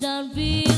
done be